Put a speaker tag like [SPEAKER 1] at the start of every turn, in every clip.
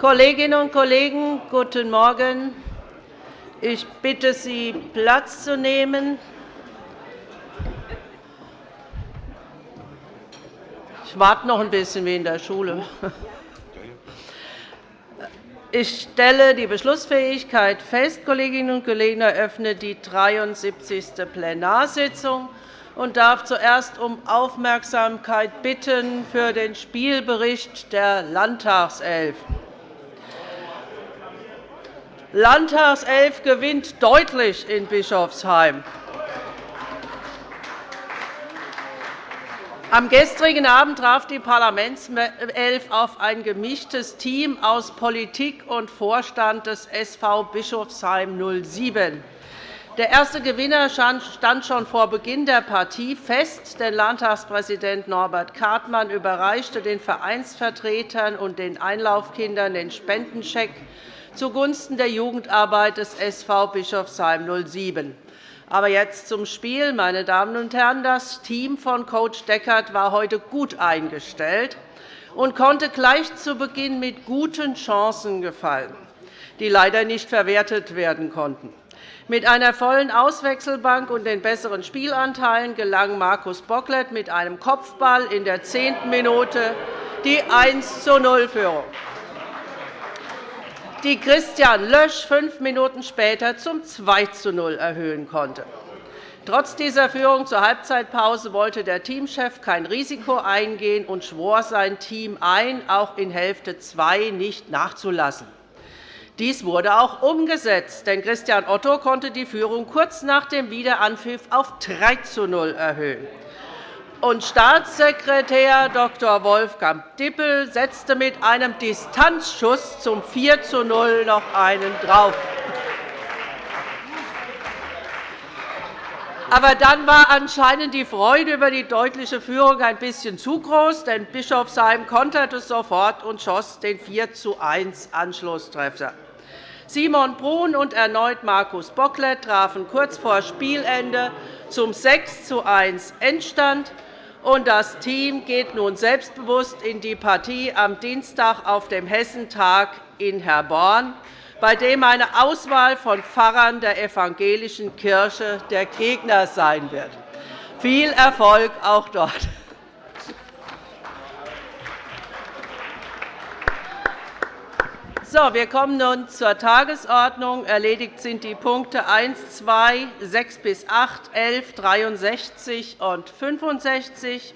[SPEAKER 1] Kolleginnen und Kollegen, guten Morgen. Ich bitte Sie, Platz zu nehmen. Ich warte noch ein bisschen wie in der Schule. Ich stelle die Beschlussfähigkeit fest. Kolleginnen und Kollegen, eröffne die 73. Plenarsitzung und darf zuerst um Aufmerksamkeit bitten für den Spielbericht der Landtagself. Landtagself gewinnt deutlich in Bischofsheim. Am gestrigen Abend traf die Parlamentself auf ein gemischtes Team aus Politik und Vorstand des SV Bischofsheim 07. Der erste Gewinner stand schon vor Beginn der Partie fest, denn Landtagspräsident Norbert Kartmann überreichte den Vereinsvertretern und den Einlaufkindern den Spendencheck zugunsten der Jugendarbeit des SV Bischofsheim 07. Aber jetzt zum Spiel. Meine Damen und Herren, das Team von Coach Deckert war heute gut eingestellt und konnte gleich zu Beginn mit guten Chancen gefallen, die leider nicht verwertet werden konnten. Mit einer vollen Auswechselbank und den besseren Spielanteilen gelang Markus Bocklet mit einem Kopfball in der zehnten Minute die 1 0 Führung, die Christian Lösch fünf Minuten später zum 2 0 erhöhen konnte. Trotz dieser Führung zur Halbzeitpause wollte der Teamchef kein Risiko eingehen und schwor sein Team ein, auch in Hälfte 2 nicht nachzulassen. Dies wurde auch umgesetzt, denn Christian Otto konnte die Führung kurz nach dem Wiederanpfiff auf 3 zu 0 erhöhen. Und Staatssekretär Dr. Wolfgang Dippel setzte mit einem Distanzschuss zum 4 zu 0 noch einen drauf. Aber dann war anscheinend die Freude über die deutliche Führung ein bisschen zu groß, denn Bischofsheim konterte sofort und schoss den 4 zu 1 Anschlusstreffer. Simon Brun und erneut Markus Bocklet trafen kurz vor Spielende zum 6 zu 1 Endstand. Und das Team geht nun selbstbewusst in die Partie am Dienstag auf dem Hessentag in Herborn, bei dem eine Auswahl von Pfarrern der evangelischen Kirche der Gegner sein wird. Viel Erfolg auch dort. So, wir kommen nun zur Tagesordnung. Erledigt sind die Punkte 1, 2, 6 bis 8, 11, 63 und 65.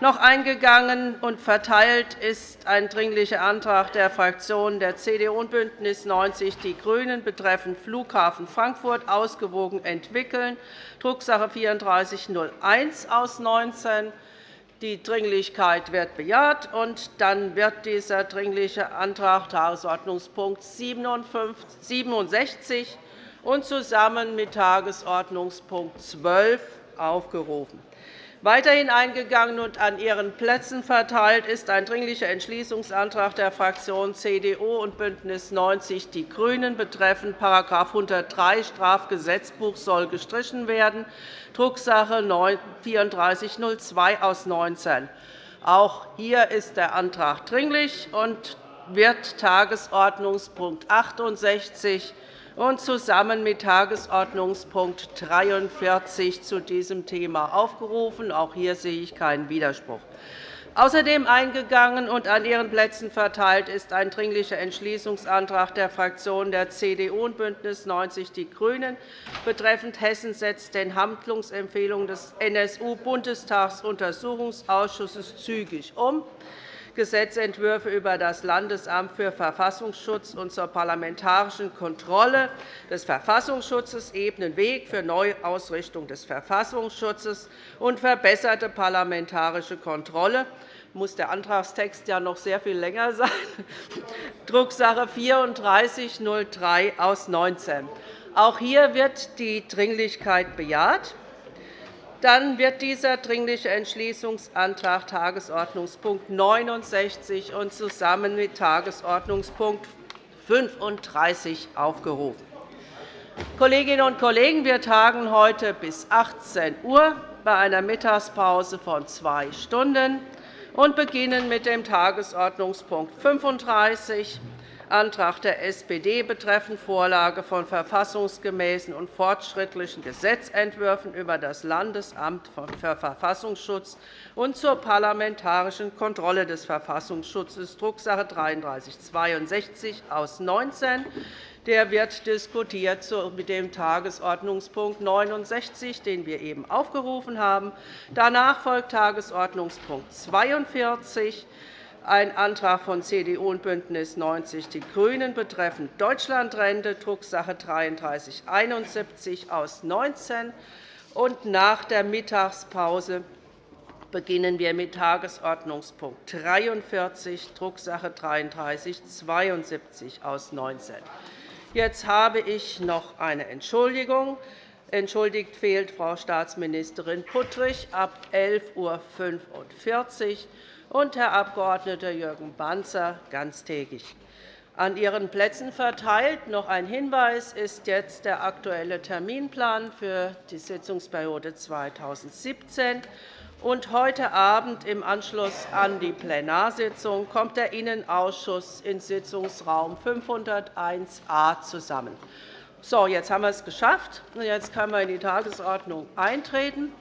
[SPEAKER 1] Noch eingegangen und verteilt ist ein Dringlicher Antrag der Fraktionen der CDU und BÜNDNIS 90 die GRÜNEN betreffend Flughafen Frankfurt ausgewogen entwickeln, Drucksache 3401 aus 19 die Dringlichkeit wird bejaht, und dann wird dieser Dringliche Antrag Tagesordnungspunkt 67 und zusammen mit Tagesordnungspunkt 12 aufgerufen. Weiterhin eingegangen und an Ihren Plätzen verteilt ist ein Dringlicher Entschließungsantrag der Fraktionen CDU und BÜNDNIS 90 die GRÜNEN betreffend § 103 Strafgesetzbuch soll gestrichen werden, Drucksache 3402 aus 19. Auch hier ist der Antrag dringlich wird Tagesordnungspunkt 68 und zusammen mit Tagesordnungspunkt 43 zu diesem Thema aufgerufen. Auch hier sehe ich keinen Widerspruch. Außerdem eingegangen und an Ihren Plätzen verteilt ist ein Dringlicher Entschließungsantrag der Fraktionen der CDU und BÜNDNIS 90 die GRÜNEN betreffend Hessen setzt den Handlungsempfehlungen des NSU-Bundestagsuntersuchungsausschusses zügig um. Gesetzentwürfe über das Landesamt für Verfassungsschutz und zur parlamentarischen Kontrolle des Verfassungsschutzes ebnen Weg für Neuausrichtung des Verfassungsschutzes und verbesserte parlamentarische Kontrolle muss der Antragstext ja noch sehr viel länger sein, Drucksache 3403 aus 19. Auch hier wird die Dringlichkeit bejaht. Dann wird dieser Dringliche Entschließungsantrag Tagesordnungspunkt 69 und zusammen mit Tagesordnungspunkt 35 aufgerufen. Kolleginnen und Kollegen, wir tagen heute bis 18 Uhr bei einer Mittagspause von zwei Stunden und beginnen mit dem Tagesordnungspunkt 35 Antrag der SPD betreffend Vorlage von verfassungsgemäßen und fortschrittlichen Gesetzentwürfen über das Landesamt für Verfassungsschutz und zur parlamentarischen Kontrolle des Verfassungsschutzes, Drucksache 19 /3362 aus 19 der wird diskutiert mit dem Tagesordnungspunkt 69, den wir eben aufgerufen haben. Danach folgt Tagesordnungspunkt 42, ein Antrag von CDU und BÜNDNIS 90 die GRÜNEN betreffend Deutschlandrente, Drucksache 19 /3371 aus 19. Und nach der Mittagspause beginnen wir mit Tagesordnungspunkt 43, Drucksache 19 /3372 aus 19. Jetzt habe ich noch eine Entschuldigung. Entschuldigt fehlt Frau Staatsministerin Puttrich ab 11.45 Uhr und Herr Abg. Jürgen Banzer ganztägig. An Ihren Plätzen verteilt noch ein Hinweis ist jetzt der Aktuelle Terminplan für die Sitzungsperiode 2017. Und heute Abend im Anschluss an die Plenarsitzung kommt der Innenausschuss in Sitzungsraum 501a zusammen. So, jetzt haben wir es geschafft. Jetzt können wir in die Tagesordnung eintreten.